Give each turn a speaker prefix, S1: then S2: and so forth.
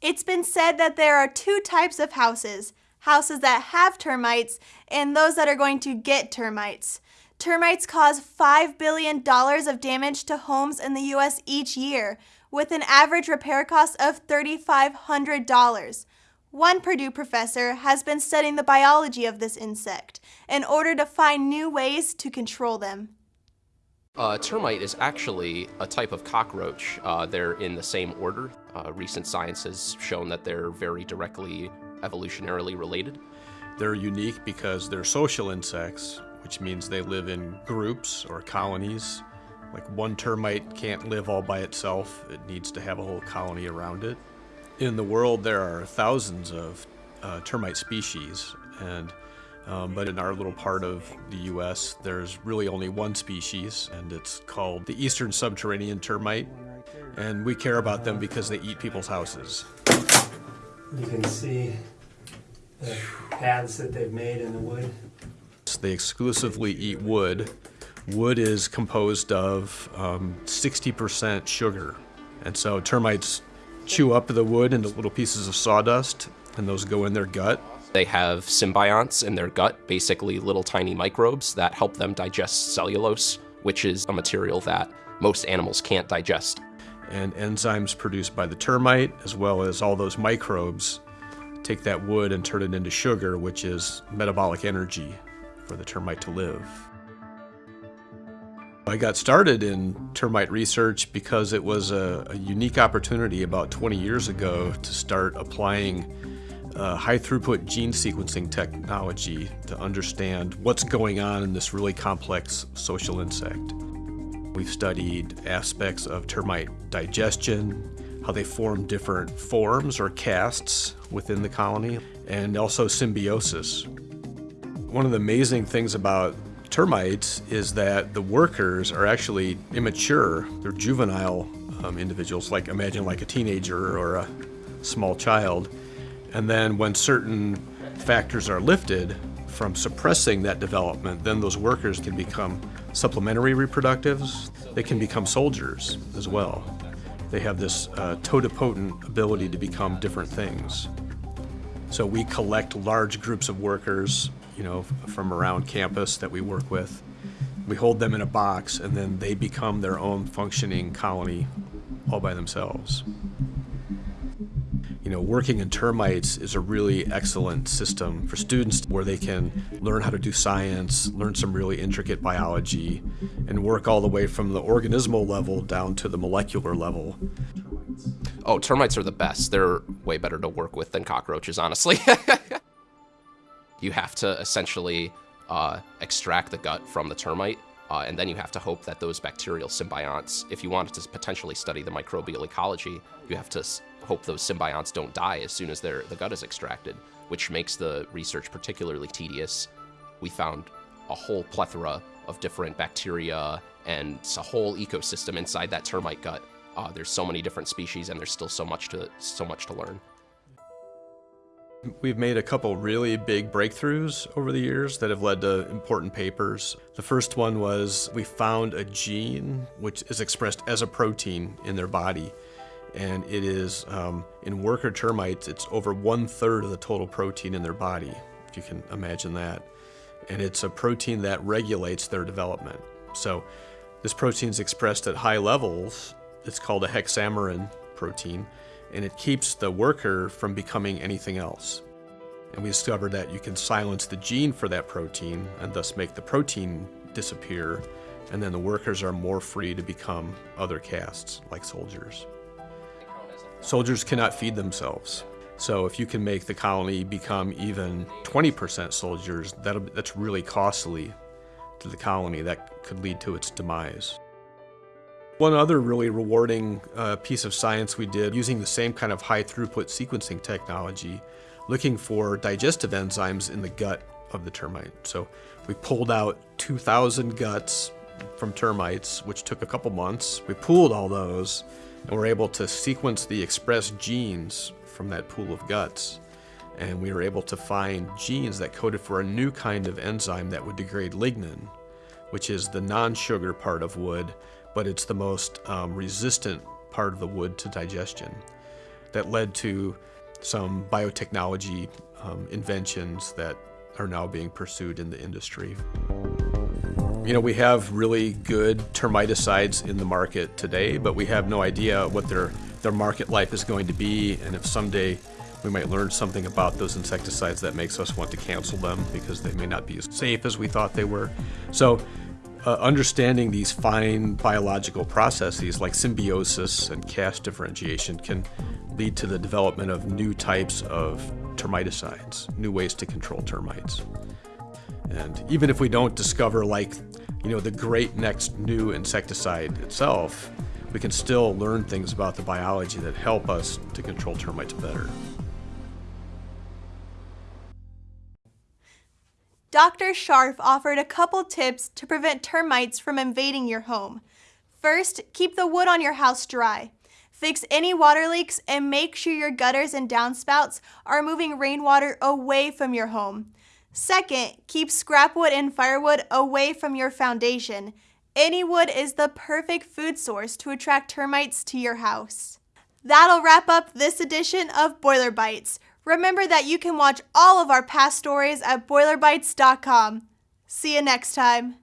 S1: It's been said that there are two types of houses houses that have termites and those that are going to get termites. Termites cause $5 billion of damage to homes in the US each year, with an average repair cost of $3,500. One Purdue professor has been studying the biology of this insect in order to find new ways to control them.
S2: Uh, termite is actually a type of cockroach. Uh, they're in the same order. Uh, recent science has shown that they're very directly evolutionarily related.
S3: They're unique because they're social insects, which means they live in groups or colonies. Like one termite can't live all by itself, it needs to have a whole colony around it. In the world, there are thousands of uh, termite species, and um, but in our little part of the U.S., there's really only one species, and it's called the eastern subterranean termite. And we care about them because they eat people's houses.
S4: You can see the paths that they've made in the wood.
S3: They exclusively eat wood. Wood is composed of 60% um, sugar. And so termites chew up the wood into little pieces of sawdust, and those go in their gut.
S2: They have symbionts in their gut, basically little tiny microbes that help them digest cellulose, which is a material that most animals can't digest.
S3: And enzymes produced by the termite, as well as all those microbes, take that wood and turn it into sugar, which is metabolic energy for the termite to live. I got started in termite research because it was a, a unique opportunity about 20 years ago to start applying uh, high throughput gene sequencing technology to understand what's going on in this really complex social insect. We've studied aspects of termite digestion, how they form different forms or castes within the colony, and also symbiosis. One of the amazing things about termites is that the workers are actually immature. They're juvenile um, individuals, like imagine like a teenager or a small child. And then when certain factors are lifted from suppressing that development, then those workers can become supplementary reproductives. They can become soldiers as well. They have this uh, totipotent ability to become different things. So we collect large groups of workers, you know, from around campus that we work with. We hold them in a box and then they become their own functioning colony all by themselves you know, working in termites is a really excellent system for students where they can learn how to do science, learn some really intricate biology, and work all the way from the organismal level down to the molecular level.
S2: Oh, termites are the best. They're way better to work with than cockroaches, honestly. you have to essentially uh, extract the gut from the termite uh, and then you have to hope that those bacterial symbionts, if you wanted to potentially study the microbial ecology, you have to hope those symbionts don't die as soon as the gut is extracted, which makes the research particularly tedious. We found a whole plethora of different bacteria and a whole ecosystem inside that termite gut. Uh, there's so many different species, and there's still so much to so much to learn.
S3: We've made a couple really big breakthroughs over the years that have led to important papers. The first one was we found a gene which is expressed as a protein in their body. And it is, um, in worker termites, it's over one third of the total protein in their body, if you can imagine that. And it's a protein that regulates their development. So this protein is expressed at high levels. It's called a hexamerin protein and it keeps the worker from becoming anything else. And we discovered that you can silence the gene for that protein and thus make the protein disappear, and then the workers are more free to become other castes, like soldiers. Soldiers cannot feed themselves. So if you can make the colony become even 20% soldiers, that's really costly to the colony. That could lead to its demise. One other really rewarding uh, piece of science we did using the same kind of high throughput sequencing technology, looking for digestive enzymes in the gut of the termite. So we pulled out 2,000 guts from termites, which took a couple months. We pooled all those and were able to sequence the expressed genes from that pool of guts. And we were able to find genes that coded for a new kind of enzyme that would degrade lignin, which is the non-sugar part of wood but it's the most um, resistant part of the wood to digestion. that led to some biotechnology um, inventions that are now being pursued in the industry. You know, we have really good termiticides in the market today, but we have no idea what their, their market life is going to be, and if someday we might learn something about those insecticides that makes us want to cancel them because they may not be as safe as we thought they were. So, uh, understanding these fine biological processes like symbiosis and caste differentiation can lead to the development of new types of termiticides, new ways to control termites. And even if we don't discover like, you know, the great next new insecticide itself, we can still learn things about the biology that help us to control termites better.
S1: Dr. Scharf offered a couple tips to prevent termites from invading your home. First, keep the wood on your house dry. Fix any water leaks and make sure your gutters and downspouts are moving rainwater away from your home. Second, keep scrap wood and firewood away from your foundation. Any wood is the perfect food source to attract termites to your house. That'll wrap up this edition of Boiler Bites. Remember that you can watch all of our past stories at boilerbites.com. See you next time.